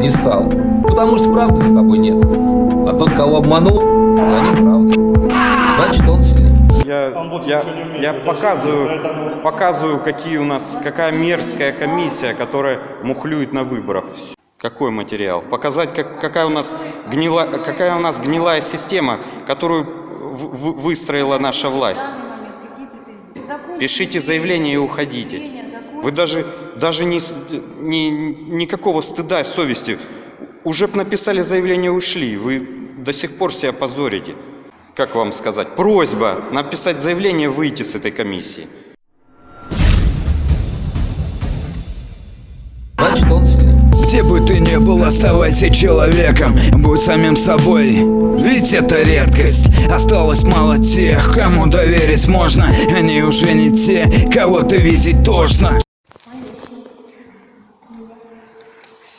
не стал. Потому что правды за тобой нет. А тот, кого обманул, за ним правда. Значит, он сильнее. Я, я, я показываю, показываю, какие у нас, какая мерзкая комиссия, которая мухлюет на выборах. Какой материал? Показать, как, какая, у нас гнила, какая у нас гнилая система, которую в- в- выстроила наша власть. Пишите заявление и уходите. Вы даже, даже не, ни, никакого стыда, совести. Уже написали заявление ушли. Вы до сих пор себя позорите. Как вам сказать? Просьба написать заявление выйти с этой комиссии. Где бы ты ни был, оставайся человеком Будь самим собой, ведь это редкость Осталось мало тех, кому доверить можно Они уже не те, кого ты видеть тошно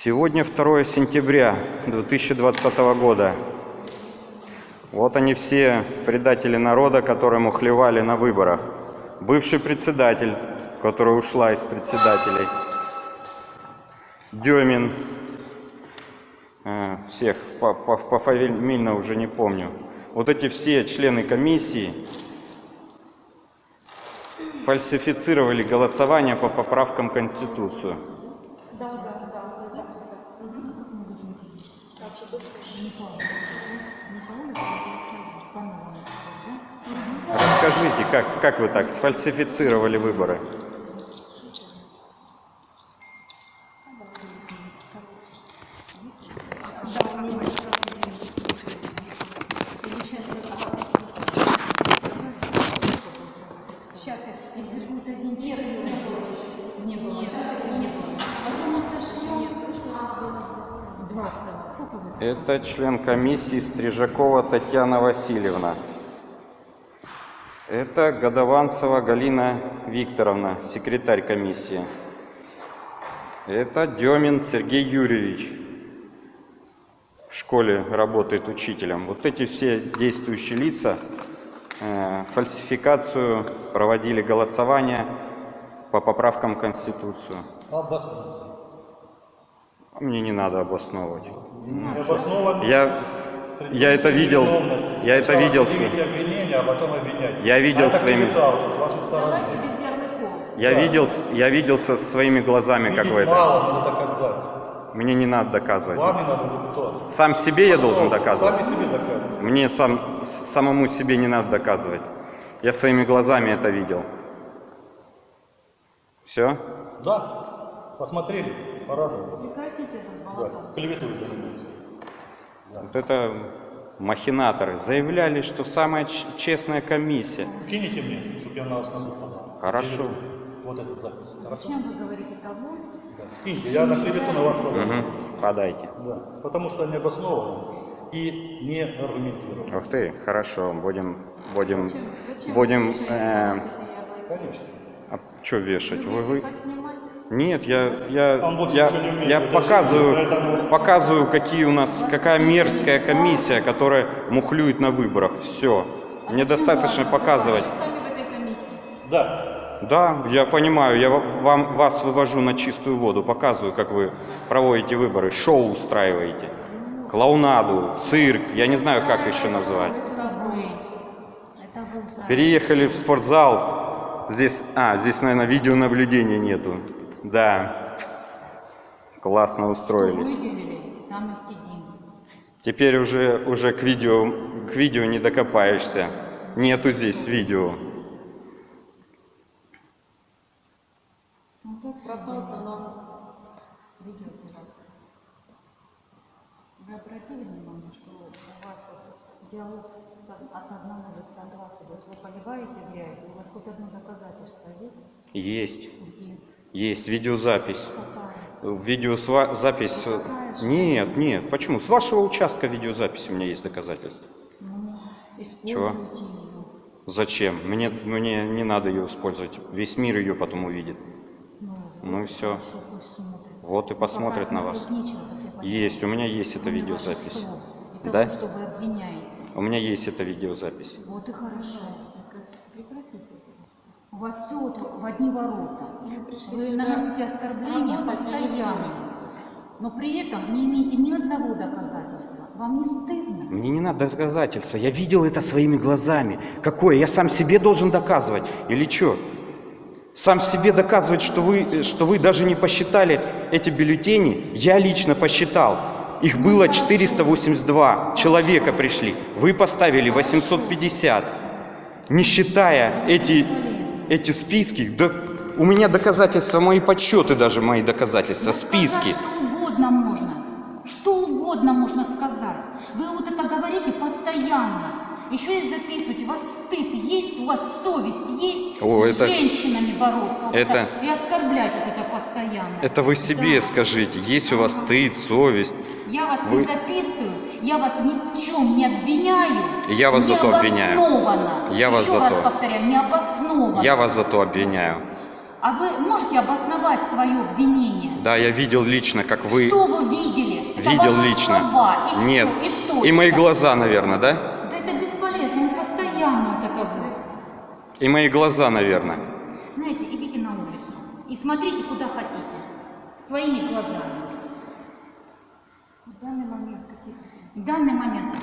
Сегодня 2 сентября 2020 года. Вот они все предатели народа, которые мухлевали на выборах. Бывший председатель, которая ушла из председателей. Демин. Э, Всех по- по- пофамильно уже не помню. Вот эти все члены комиссии фальсифицировали голосование по поправкам Конституцию. Расскажите, как, как вы так сфальсифицировали выборы? Сейчас, если будет один человек, не было. Нет, не было. Потом мы сошло. Нет, в прошлый раз было два стало. Сколько вы? Это член комиссии Стрижакова Татьяна Васильевна. Это Годованцева Галина Викторовна, секретарь комиссии. Это Демин Сергей Юрьевич. В школе работает учителем. Вот эти все действующие лица э, фальсификацию проводили голосование по поправкам Конституцию. Обоснуйте. А Мне не надо обосновывать. Я, я это видел, я это видел, с- предъявите обвинение, а потом обвинять. Я видел а своими- я видел, с- я видел со своими глазами, как Видеть вы это. мало, надо доказать. Мне не надо доказывать. Вам не надо, вы кто? Сам себе я должен Кто? доказывать. Сами себе доказывать. Мне сам, самому себе не надо доказывать. Я своими глазами это видел. Все? Да, посмотрели, порадовались. Да, клеветой занимаются. Вот это махинаторы. Заявляли, что самая честная комиссия. Скинете мне, чтобы я на вас на суд подал. Хорошо. Вот этот запись. Хорошо? Зачем вы говорите кого? Да. Скиньте, я на клевету на вас подам. Мгм. Подайте. Да, потому что не обоснованно и не аргументировано. Ух ты, хорошо, будем, будем, будем, э, Конечно. а что вешать? Вы, вы, Поснимать? Нет, я, я, Он я, умеет, я показываю, поэтому- показываю, какие у нас, какая мерзкая комиссия, которая мухлюет на выборах. Все. А Мне достаточно показывать. Вы сами в этой комиссии. Да, Да, я понимаю, я ва- вам, вас вывожу на чистую воду, показываю, как вы проводите выборы, шоу устраиваете, клоунаду, цирк, я не знаю, как еще назвать. Переехали в спортзал. Здесь, а, здесь, наверное, видеонаблюдения нету. Да. Классно устроились. Выделили, там и сидим. Теперь уже, уже к видео, к видео не докопаешься. Нету здесь видео. Ну так пропал талант видеооператора. Вы обратили внимание, что у вас вот диалог с- от одного лица от вас идет? Вы поливаете грязью? У вас хоть одно доказательство есть? Есть. Где? Есть видеозапись. Какая? Видеозапись. Какая же? Нет, нет. Почему? С вашего участка видеозапись у меня есть доказательства. Ну, Чего? ее. Зачем? Мне, мне не надо ее использовать. Весь мир ее потом увидит. Ну, Ну и все. хорошо. Вот и Ну, посмотрят пока на вас. нечего. Есть, у меня есть эта видеозапись. ваших слов И того, Да? что вы обвиняете. У меня есть эта видеозапись. Вот и хорошо. Вас все вот в одни ворота. Вы наносите оскорбления постоянно. но при этом не имеете ни одного доказательства. Вам не стыдно? Мне не надо доказательства. Я видел это своими глазами. Какое? Я сам себе должен доказывать? Или что? Сам себе доказывать, что вы, что вы даже не посчитали эти бюллетени, я лично посчитал. Их было 482 человека пришли. Вы поставили 850. Не считая эти, эти списки, да у меня доказательства, мои подсчеты даже, мои доказательства, списки. Что угодно можно. Что угодно можно сказать. Вы вот это говорите постоянно. Еще и записывать. У вас стыд есть, у вас совесть есть. О, с это- женщинами бороться. Вот это- И оскорблять вот это постоянно. Это вы себе Да. скажите, есть у вас стыд, совесть. Я вас Вы- не записываю, я вас ни в чем не обвиняю. Я вас зато обвиняю. Я вас Еще зато. раз повторяю, необоснованно. Я вас зато обвиняю. А вы можете обосновать свое обвинение? Да, я видел лично, как вы... Что вы видели? Это Видел ваши лично. слова, и Нет. и точка. И мои глаза, наверное, да? Да это бесполезно, он постоянно вот это вот. И мои глаза, наверное. Знаете, идите на улицу и смотрите, куда хотите. Своими глазами. В данный момент какие В данный момент.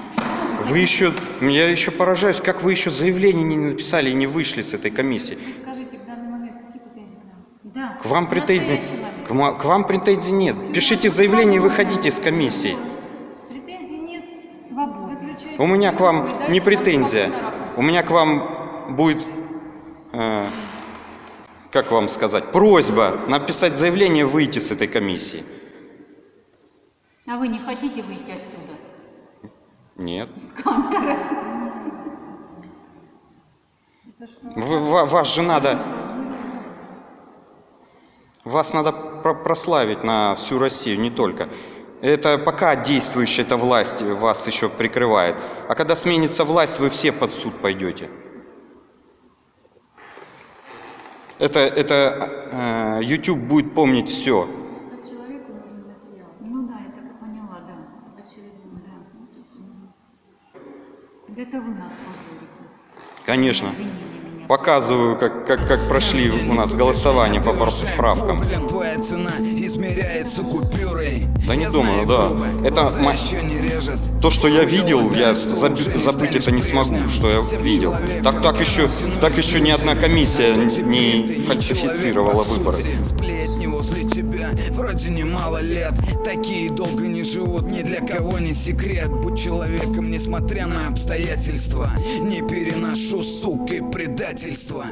Вы еще... Я еще поражаюсь, как вы еще заявление не написали и не вышли с этой комиссии. Вы скажите, в данный момент какие претензии к нам? Да. К вам претензий... К, к вам претензий нет. Пишите заявление и выходите с комиссии. Претензий нет. Свободно. У меня к вам не претензия. У меня к вам будет, э, как вам сказать, просьба написать заявление и выйти с этой комиссии. А вы не хотите выйти отсюда? Нет. С камеры. Вы- ва- вас же надо... Вас надо про- прославить на всю Россию, не только. Это пока действующая эта власть вас еще прикрывает. А когда сменится власть, вы все под суд пойдете. Это, это э, YouTube будет помнить все. Просто человеку нужен материал. Ну да, я так и поняла, да. Очередной. Да. Да это вы нас позорите. Конечно. Показываю, как, как, как прошли у нас голосование по правкам. Блин, твоя цена измеряется купюрой. Да не Я думаю, да. Это. То, что я видел, я заб- забыть это не смогу, что я видел. Так, так еще, так еще ни одна комиссия не фальсифицировала выборы. Вроде немало лет. Такие долго не живут, ни для кого не секрет. Будь человеком, несмотря на обстоятельства Не переношу, сука, и предательство